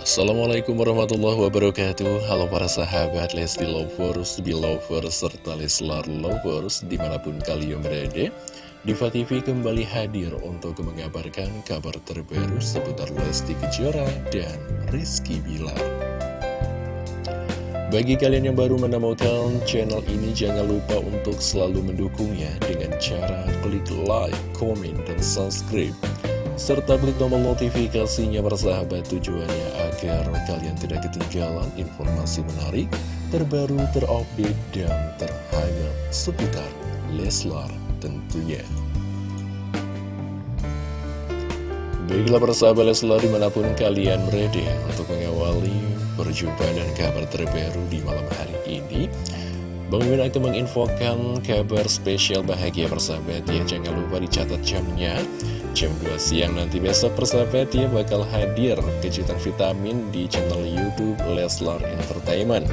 Assalamualaikum warahmatullahi wabarakatuh. Halo para sahabat Lesti Lovers, Belovers, serta Leslar Lovers di mana pun kalian berada Diva TV kembali hadir untuk mengabarkan kabar terbaru seputar Lesti Kejora dan Rizky Bilar. Bagi kalian yang baru menemukan channel ini jangan lupa untuk selalu mendukungnya dengan cara klik like, komen, dan subscribe serta klik tombol notifikasinya bersahabat tujuannya agar kalian tidak ketinggalan informasi menarik, terbaru, terupdate, dan terhangat seputar Leslar tentunya. Baiklah persahabat Leslar di mana pun kalian berada untuk mengawali perjumpaan dan kabar terbaru di malam hari ini. Bang Mimin akan menginfokan kabar spesial bahagia persahabat ya. Jangan lupa dicatat jamnya. Jam 2 siang nanti besok persahabat ya bakal hadir kejutan vitamin di channel Youtube Leslar Entertainment.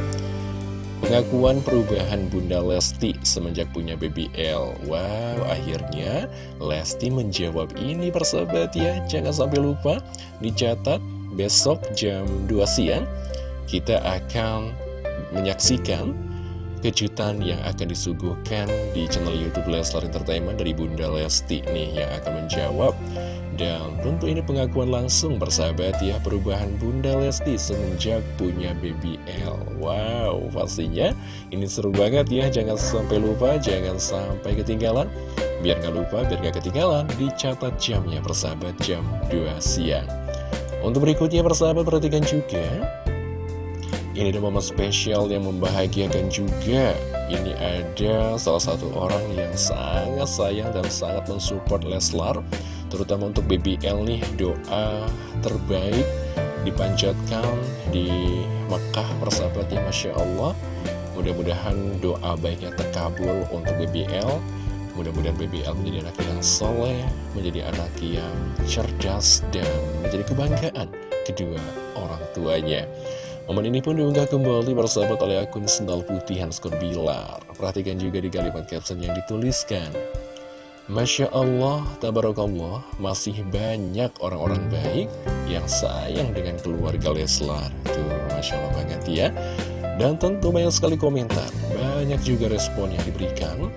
Pengakuan perubahan Bunda Lesti semenjak punya BBL Wow, akhirnya Lesti menjawab ini persahabat ya. Jangan sampai lupa dicatat besok jam 2 siang. Kita akan menyaksikan kejutan yang akan disuguhkan di channel Youtube Leslar Entertainment dari Bunda Lesti nih yang akan menjawab. Dan tentu ini pengakuan langsung bersahabat ya perubahan Bunda Lesti semenjak punya BBL Wow pastinya ini seru banget ya jangan sampai lupa jangan sampai ketinggalan. Biar nggak lupa biar nggak ketinggalan dicatat jamnya persahabat jam 2 siang. Untuk berikutnya persahabat perhatikan juga ini ada momen spesial yang membahagiakan juga. Ini ada salah satu orang yang sangat sayang dan sangat mensupport Leslar Terutama untuk BBL nih. Doa terbaik dipanjatkan di Mekah persahabatnya Masya Allah. Mudah-mudahan doa baiknya terkabul untuk BBL Mudah-mudahan BBL menjadi anak yang soleh, menjadi anak yang cerdas, dan menjadi kebanggaan kedua orang tuanya. Momen ini pun diunggah kembali bersahabat oleh akun Sendal Putih Hanskor Bilar. Perhatikan juga di kalimat caption yang dituliskan. Masya Allah, Tabarakallah, masih banyak orang-orang baik yang sayang dengan keluarga Leslar. Tuh, Masya Allah banget ya. Dan tentu banyak sekali komentar, banyak juga respon yang diberikan.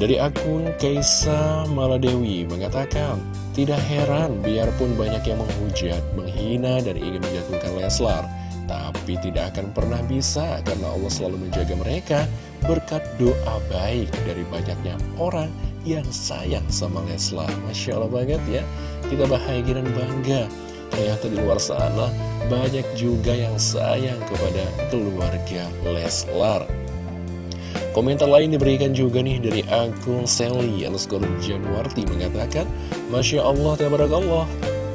Dari akun Kaisa Maladewi mengatakan, tidak heran biarpun banyak yang menghujat, menghina, dan ingin menjatuhkan Leslar tapi tidak akan pernah bisa karena Allah selalu menjaga mereka berkat doa baik dari banyaknya orang yang sayang sama Leslar. Masya Allah banget ya, kita bahagia dan bangga. Ternyata di luar sana banyak juga yang sayang kepada keluarga Leslar. Komentar lain diberikan juga nih dari akun Sally underscore Januarti mengatakan Masya Allah, Allah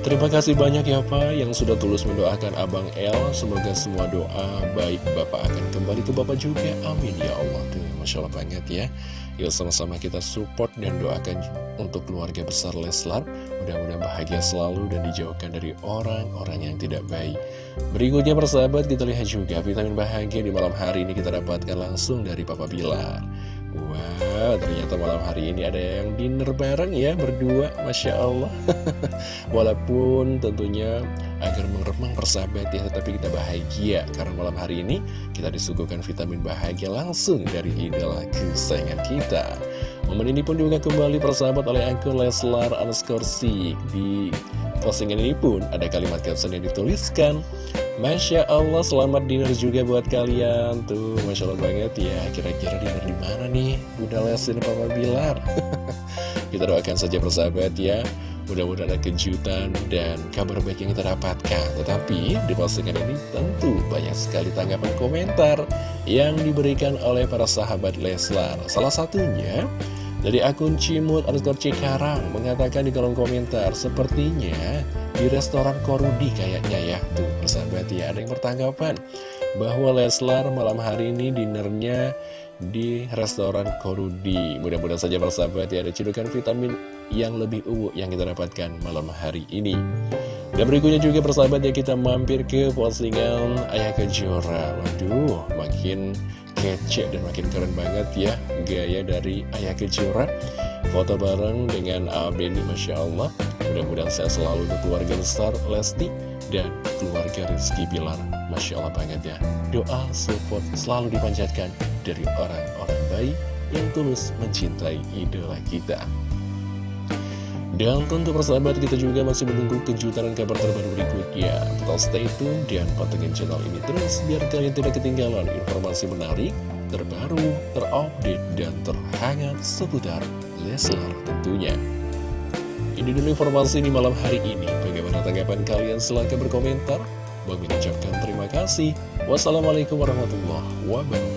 Terima kasih banyak ya Pak yang sudah tulus mendoakan Abang El. Semoga semua doa baik Bapak akan kembali ke Bapak juga. Amin ya Allah. Tuh, Masya Allah banget ya. Yuk sama-sama kita support dan doakan untuk keluarga besar Leslar. Mudah-mudahan bahagia selalu dan dijauhkan dari orang-orang yang tidak baik. Berikutnya persahabat kita lihat juga vitamin bahagia di malam hari ini kita dapatkan langsung dari Papa Bilar Ternyata malam hari ini ada yang dinner bareng ya, berdua, Masya Allah. Walaupun tentunya agar mengeremang persahabat ya, tetapi kita bahagia. Karena malam hari ini kita disuguhkan vitamin bahagia langsung dari idola kesayangan kita. Momen ini pun juga kembali persahabat oleh akun Leslar underscore Di postingan ini pun ada kalimat caption yang dituliskan Masya Allah, selamat dinner juga buat kalian. Tuh, Masya Allah banget ya. Kira-kira dinner di mana nih? Bunda Lesin Papa Bilar. Kita doakan saja persahabat ya. Mudah-mudahan ada kejutan dan kabar baik yang kita dapatkan. Tetapi di postingan ini tentu banyak sekali tanggapan komentar Yang diberikan oleh para sahabat Leslar. Salah satunya dari akun Cimut underscore Cikarang Mengatakan di kolom komentar Sepertinya di restoran Korudi kayaknya ya. Tuh persahabat ya. Ada yang bertanggapan Bahwa Leslar malam hari ini dinernya di restoran Korudi. Mudah-mudahan saja persahabat ya ada cedukan vitamin yang lebih uwu yang kita dapatkan malam hari ini. Dan berikutnya juga persahabat ya kita mampir ke postingan Ayah Kejora. Waduh makin kece dan makin keren banget ya gaya dari Ayah Kejora Foto bareng dengan Abeni Masya Allah Mudah-mudahan saya selalu untuk keluarga besar Lesti dan keluarga Rizky Bilar. Masya Allah banget ya. Doa support selalu dipanjatkan dari orang-orang baik yang tulus mencintai idola kita. Dan tentu persahabat kita juga masih menunggu kejutan dan kabar terbaru berikutnya Tetap stay tune dan pantengin channel ini terus Biar kalian tidak ketinggalan informasi menarik, terbaru, terupdate, dan terhangat seputar Leslar tentunya. Ini dulu informasi di malam hari ini. Bagaimana tanggapan kalian? Silahkan berkomentar. Bagi ucapkan terima kasih. Wassalamualaikum warahmatullahi wabarakatuh